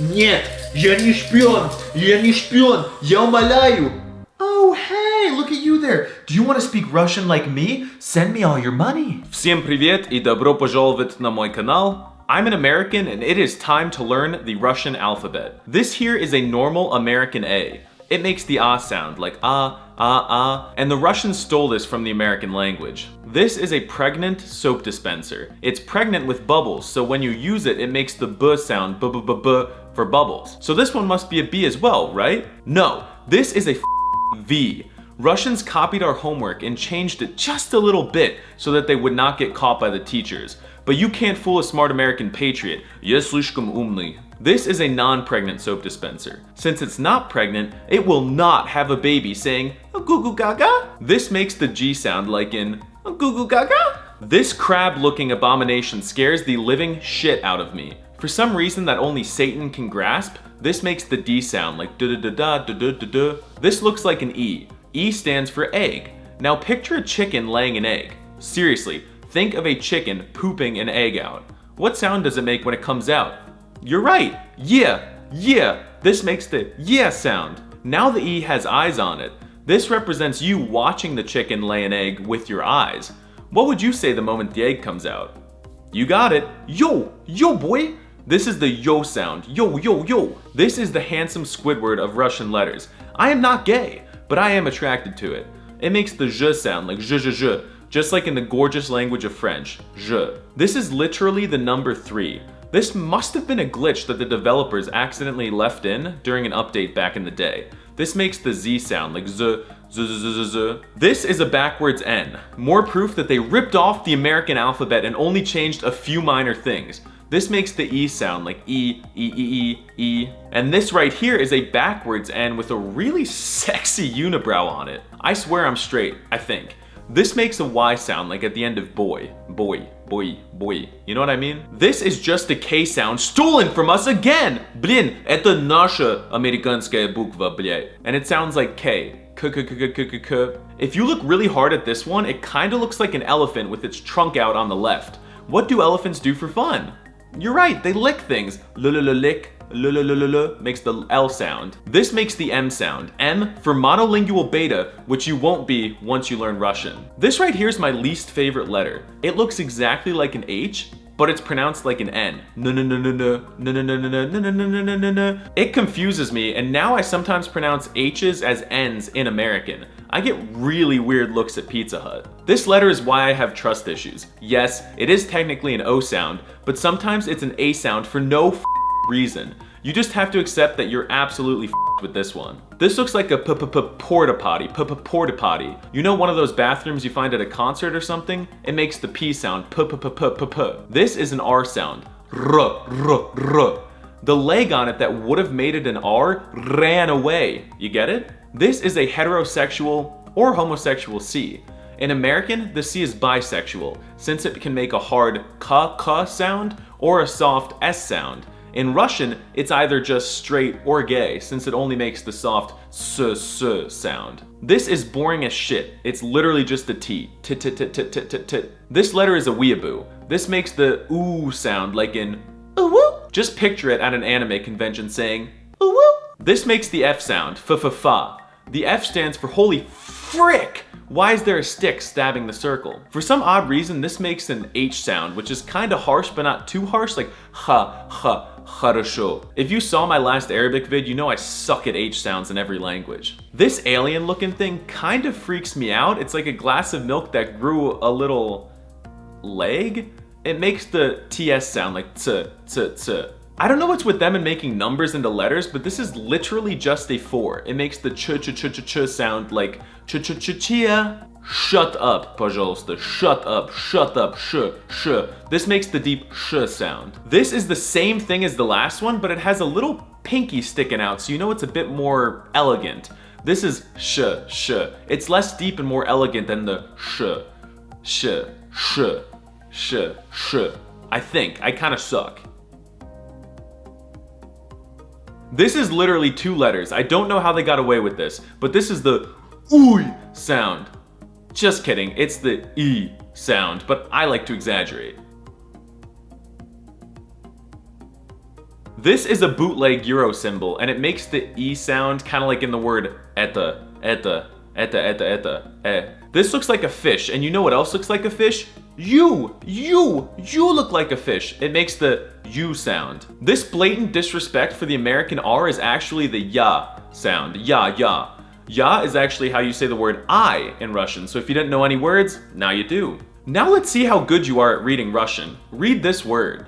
Нет, я не шпион, я не шпион, я умоляю. Oh, hey, look at you there. Do you want to speak Russian like me? Send me all your money. Всем привет и добро пожаловать на мой канал. I'm an American and it is time to learn the Russian alphabet. This here is a normal American A. It makes the ah sound like ah, ah, ah, and the Russians stole this from the American language. This is a pregnant soap dispenser. It's pregnant with bubbles, so when you use it, it makes the b sound b b b b for bubbles. So this one must be a B as well, right? No, this is a V. Russians copied our homework and changed it just a little bit so that they would not get caught by the teachers but you can't fool a smart American patriot. This is a non-pregnant soap dispenser. Since it's not pregnant, it will not have a baby saying goo goo gaga. This makes the G sound like in goo goo gaga. This crab-looking abomination scares the living shit out of me. For some reason that only Satan can grasp, this makes the D sound like da da da da da da da. This looks like an E. E stands for egg. Now picture a chicken laying an egg. Seriously, think of a chicken pooping an egg out. What sound does it make when it comes out? You're right. Yeah, yeah. This makes the yeah sound. Now the E has eyes on it. This represents you watching the chicken lay an egg with your eyes. What would you say the moment the egg comes out? You got it. Yo, yo boy. This is the yo sound. Yo, yo, yo. This is the handsome Squidward of Russian letters. I am not gay, but I am attracted to it. It makes the je sound like je je je, just like in the gorgeous language of French, je. This is literally the number three. This must have been a glitch that the developers accidentally left in during an update back in the day. This makes the Z sound like Z, Z, Z, Z, Z. This is a backwards N. More proof that they ripped off the American alphabet and only changed a few minor things. This makes the E sound like E, E, E, E, E. And this right here is a backwards N with a really sexy unibrow on it. I swear I'm straight, I think. This makes a Y sound like at the end of boy, boy, boy, boy. You know what I mean? This is just a K sound stolen from us again! Блин, это наша американская буква, блядь. And it sounds like K. K, K, K, K, K, K, K. If you look really hard at this one, it kinda looks like an elephant with its trunk out on the left. What do elephants do for fun? You're right, they lick things. L-l-l-lick, L L, L, L, L makes the L sound. This makes the M sound. M for monolingual beta, which you won't be once you learn Russian. This right here is my least favorite letter. It looks exactly like an H, but it's pronounced like an N. It confuses me, and now I sometimes pronounce H's as N's in American. I get really weird looks at Pizza Hut. This letter is why I have trust issues. Yes, it is technically an O sound, but sometimes it's an A sound for no reason. You just have to accept that you're absolutely with this one. This looks like a p p p porta potty, p p porta potty. You know one of those bathrooms you find at a concert or something? It makes the P sound, p p p p p p. This is an R sound, r r r. The leg on it that would have made it an R ran away. You get it? This is a heterosexual or homosexual C. In American, the C is bisexual, since it can make a hard k k sound or a soft S sound. In Russian, it's either just straight or gay, since it only makes the soft s s sound. This is boring as shit. It's literally just the T. T t t t t t t. This letter is a weeaboo. This makes the ooh sound like in ooh Just picture it at an anime convention saying ooh This makes the F sound, f f fa. The F stands for holy frick! Why is there a stick stabbing the circle? For some odd reason, this makes an H sound, which is kinda harsh but not too harsh, like ha, ha, хорошо. If you saw my last Arabic vid, you know I suck at H sounds in every language. This alien looking thing kind of freaks me out. It's like a glass of milk that grew a little leg. It makes the TS sound like t, t, t. I don't know what's with them and making numbers into letters, but this is literally just a four. It makes the ch ch ch ch ch sound like ch ch ch chia. Shut up, пожалуйста. Shut up, shut up, sh, sh. This makes the deep sh sound. This is the same thing as the last one, but it has a little pinky sticking out, so you know it's a bit more elegant. This is sh, sh. It's less deep and more elegant than the sh, sh, sh, sh, sh. I think. I kind of suck. This is literally two letters. I don't know how they got away with this, but this is the ooy sound. Just kidding, it's the E sound, but I like to exaggerate. This is a bootleg Euro symbol, and it makes the E sound kind of like in the word eta, eta, eta, eta, eta, eh. This looks like a fish, and you know what else looks like a fish? You, you, you look like a fish. It makes the U sound. This blatant disrespect for the American R is actually the ya sound, ya, ya. Ya is actually how you say the word I in Russian, so if you didn't know any words, now you do. Now let's see how good you are at reading Russian. Read this word.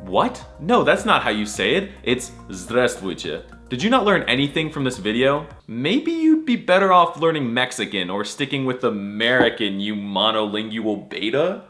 What? No, that's not how you say it. It's Здравствуйте. Did you not learn anything from this video? Maybe you'd be better off learning Mexican or sticking with American, you monolingual beta?